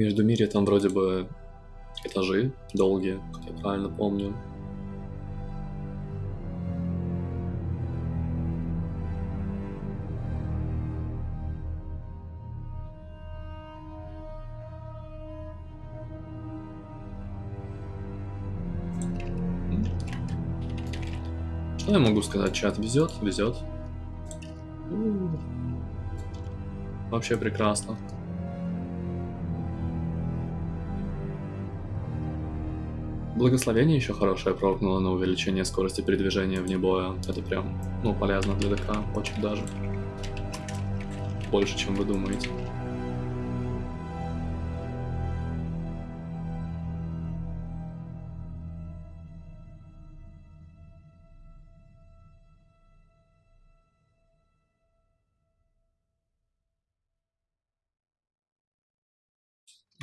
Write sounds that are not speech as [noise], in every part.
Между мире там вроде бы этажи долгие, как я правильно помню. Что я могу сказать, чат? Везет, везет. Вообще прекрасно. Благословение еще хорошее прокнуло на увеличение скорости передвижения вне боя. Это прям, ну, полезно для ДК, очень даже. Больше, чем вы думаете.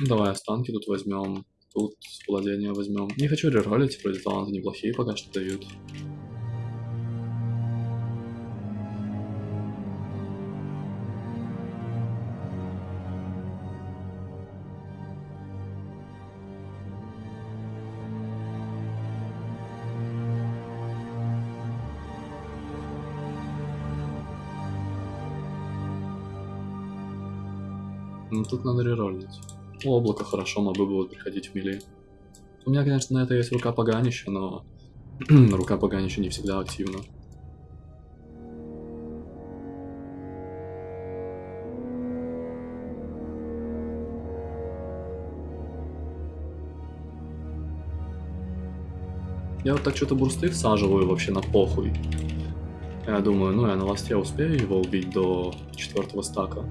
Давай останки тут возьмем. Тут владение возьмем. Не хочу реролить, вроде таланты неплохие пока что дают. Ну тут надо реролить. Облако хорошо, мобы будут приходить в мили. У меня, конечно, на это есть рука поганища, но [clears throat] рука поганища не всегда активна. Я вот так что-то бурсты всаживаю вообще на похуй. Я думаю, ну я на ласте успею его убить до четвертого стака.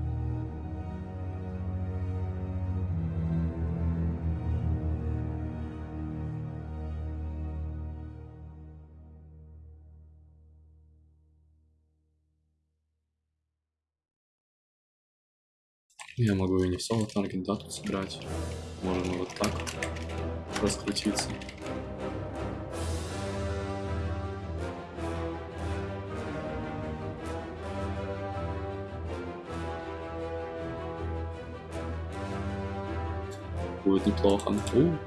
Я могу и не в соло таргет, да, тут собирать. Можно вот так раскрутиться. Будет неплохо. У,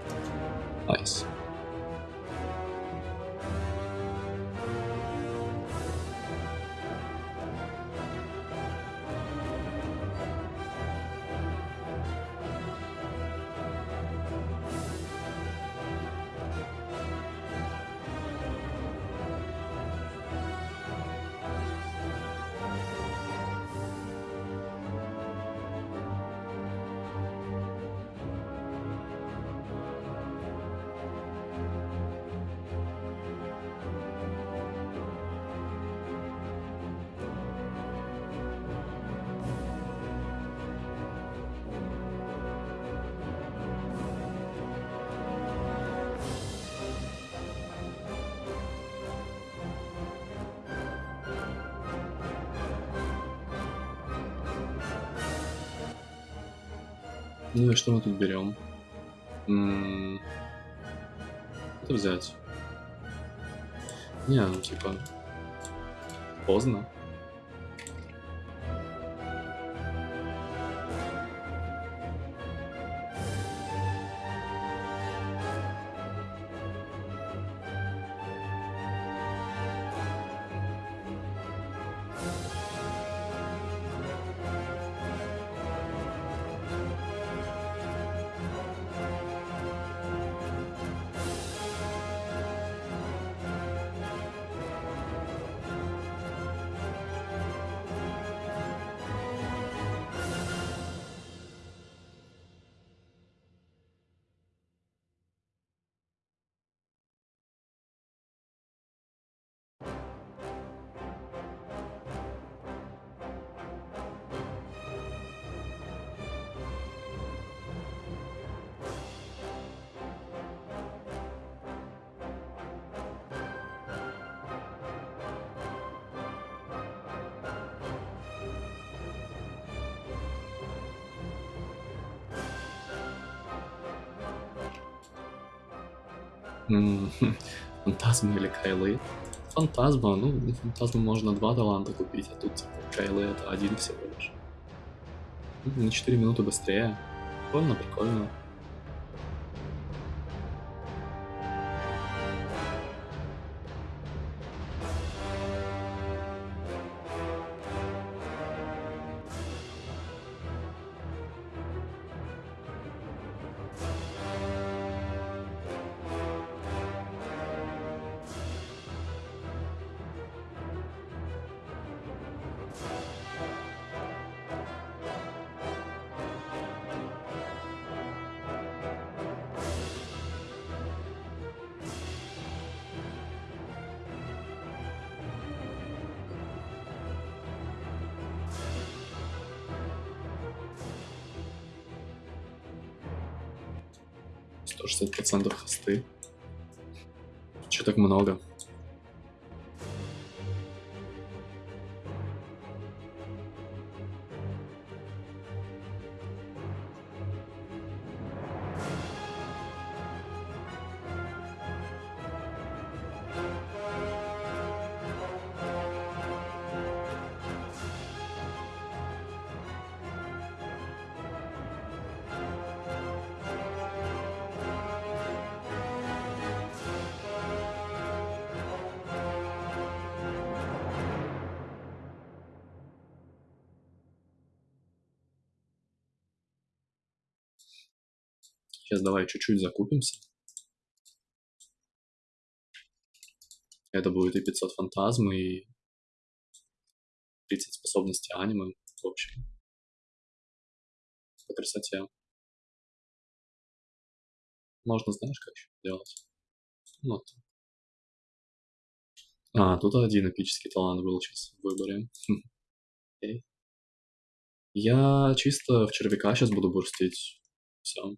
найс. Nice. Ну и что мы тут берем? Это взять. Не, ну типа поздно. [laughs] Фантазмы или Кайлы? Фантазма, ну, фантазму можно два таланта купить, а тут типа Кайлы это один всего лишь. На 4 минуты быстрее. Прикольно, прикольно. Шестьдесят процентов хосты. Че так много? Сейчас давай чуть-чуть закупимся. Это будет и 500 фантазмы, и 30 способностей аниме, в общем. По красоте. Можно, знаешь, как еще делать? Вот. А, тут один эпический талант был сейчас в выборе. Хм. Я чисто в червяка сейчас буду бурстить. Все.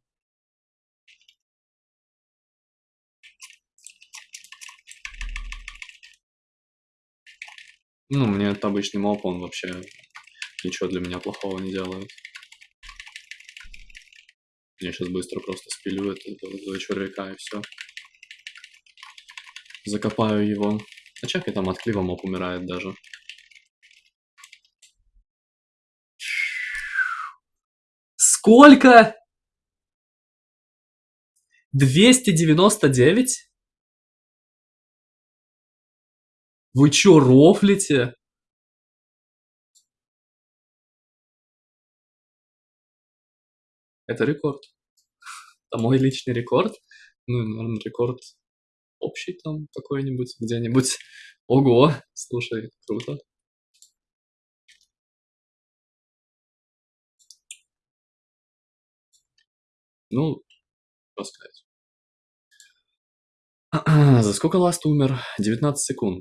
Ну, мне это обычный моп, он вообще ничего для меня плохого не делает. Я сейчас быстро просто спилю это, этого червяка и все. Закопаю его. А чакай там от клива моп умирает даже. Сколько? 299? Вы чё, рофлите? Это рекорд. Это мой личный рекорд. Ну, наверное, рекорд общий там какой-нибудь, где-нибудь. [laughs] Ого, слушай, круто. Ну, что сказать. [clears throat] За сколько Ласт умер? 19 секунд.